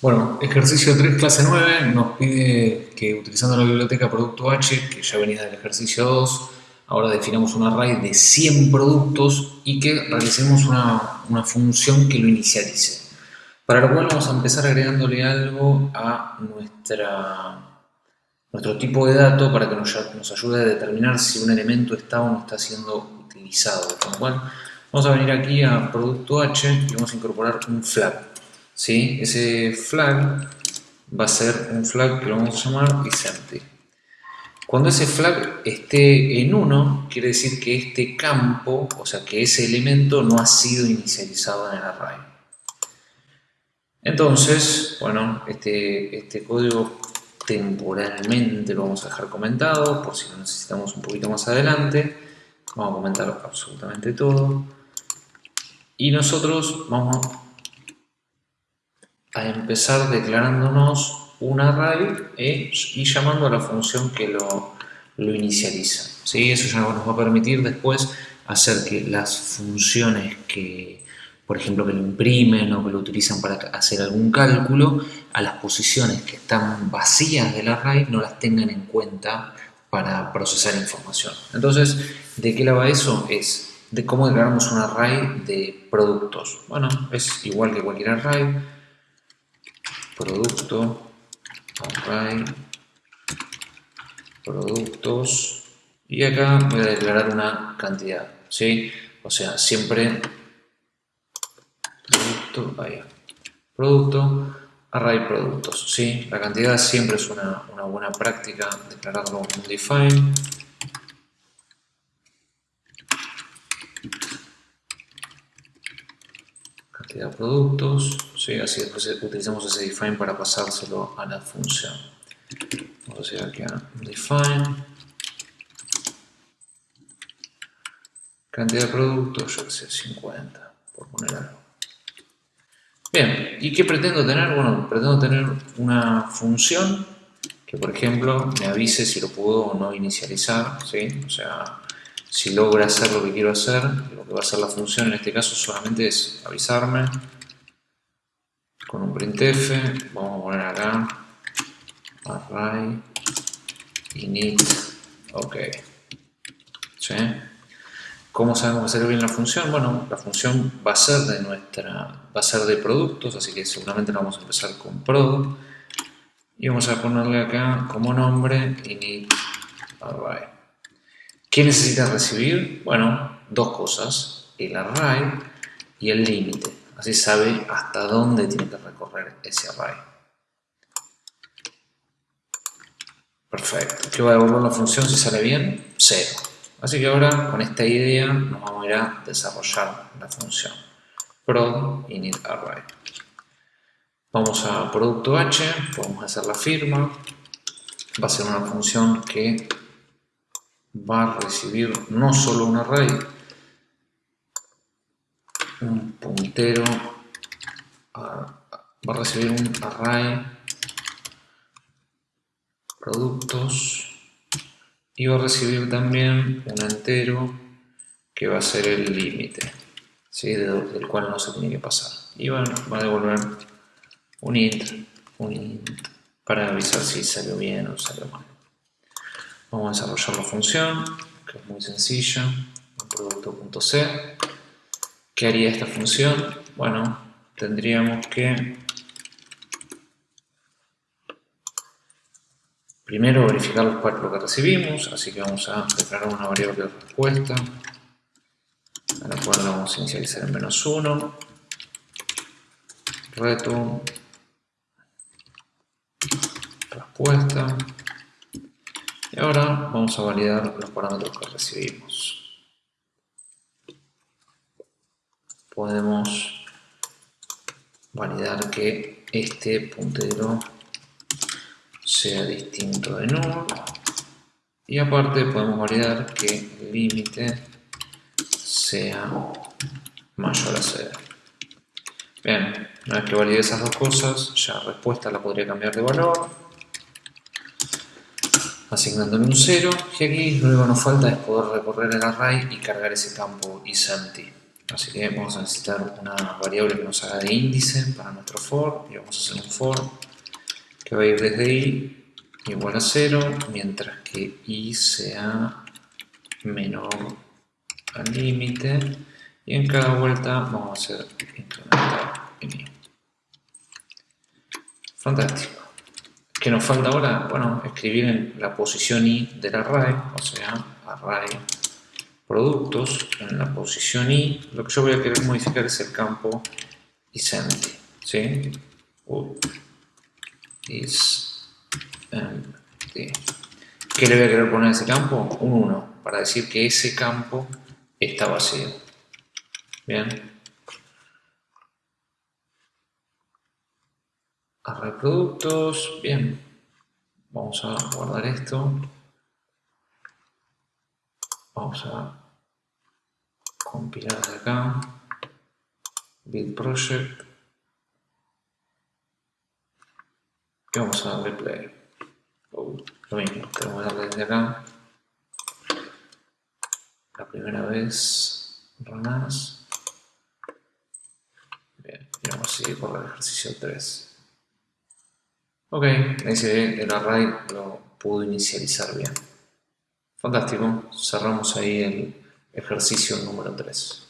Bueno, ejercicio 3, clase 9, nos pide que utilizando la biblioteca producto H, que ya venía del ejercicio 2, ahora definamos un array de 100 productos y que realicemos una, función que lo inicialice. Para lo cual vamos a empezar agregándole algo a nuestra, nuestro tipo de dato para que nos, nos ayude a determinar si un elemento está o no está siendo utilizado. Con lo cual vamos a venir aquí a producto H y vamos a incorporar un flag. ¿Sí? Ese flag va a ser un flag que lo vamos a llamar isEmpty. Cuando ese flag esté en 1, quiere decir que este campo, o sea que ese elemento no ha sido inicializado en el array. Entonces, bueno, este, este código temporalmente lo vamos a dejar comentado, por si lo necesitamos un poquito más adelante. Vamos a comentar absolutamente todo. Y nosotros vamos a a empezar declarándonos un array e, y llamando a la función que lo, inicializa. ¿sí? Eso ya nos va a permitir después hacer que las funciones que, por ejemplo, que lo imprimen o que lo utilizan para hacer algún cálculo, a las posiciones que están vacías del array no las tengan en cuenta para procesar información. Entonces, ¿de qué la va eso? Es de cómo declaramos un array de productos. Bueno, es igual que cualquier array, producto, array, productos, y acá voy a declarar una cantidad, ¿sí? O sea, siempre producto, vaya, producto, array productos, ¿sí? La cantidad siempre es una, una buena práctica declararlo un define. Cantidad productos, Así después utilizamos ese define para pasárselo a la función. Vamos a hacer aquí a define. Cantidad de productos, yo que sé, 50, por poner algo. Bien, ¿y qué pretendo tener? Bueno, pretendo tener una función que, por ejemplo, me avise si lo puedo o no inicializar, ¿sí? O sea, si logra hacer lo que quiero hacer, lo que va a hacer la función en este caso solamente es avisarme con un printf, vamos a poner acá array init, ok. ¿Sí? ¿Cómo sabemos hacer bien la función? Bueno, la función va a ser de nuestra, va a ser de productos, así que seguramente vamos a empezar con product y vamos a ponerle acá como nombre init array. ¿Qué necesita recibir? Bueno, dos cosas, el array y el límite. Así sabe hasta dónde tiene que recorrer ese array. Perfecto. ¿Qué va a devolver la función si sale bien? 0. Así que ahora con esta idea nos vamos a ir a desarrollar la función. prod init array. Vamos a producto h, podemos hacer la firma. Va a ser una función que va a recibir no solo un array, un puntero va a recibir un array productos y va a recibir también un entero que va a ser el límite ¿sí? del cual no se tiene que pasar y va, va a devolver un int, un int para avisar si salió bien o salió mal vamos a desarrollar la función que es muy sencilla producto.c ¿Qué haría esta función? Bueno, tendríamos que primero verificar lo que recibimos, así que vamos a declarar una variable de respuesta, a la cual vamos a inicializar en menos 1, return, respuesta, y ahora vamos a validar los parámetros que recibimos. podemos validar que este puntero sea distinto de null. Y aparte podemos validar que el límite sea mayor a 0 bien, una vez que valide esas dos cosas ya respuesta la podría cambiar de valor asignándole un 0 y aquí lo único que nos falta es poder recorrer el array y cargar ese campo isEmpty Así que vamos a necesitar una variable que nos haga de índice para nuestro for y vamos a hacer un for que va a ir desde i igual a 0 mientras que i sea menor al límite y en cada vuelta vamos a hacer incrementar en i. Fantástico. ¿Qué nos falta ahora? Bueno, escribir en la posición i del array, o sea, array productos, en la posición i, lo que yo voy a querer modificar es el campo isEmpty, ¿sí? isEmpty. ¿Qué le voy a querer poner a ese campo? Un 1, para decir que ese campo está vacío. Bien. Array productos, bien. Vamos a guardar esto. Vamos a compilar de acá. Build project. Y vamos a darle play. Oh, lo mismo, tenemos que darle desde acá. La primera vez, run Bien, y vamos a seguir por el ejercicio 3. Ok, ese el array lo pudo inicializar bien. Fantástico, cerramos ahí el ejercicio número 3.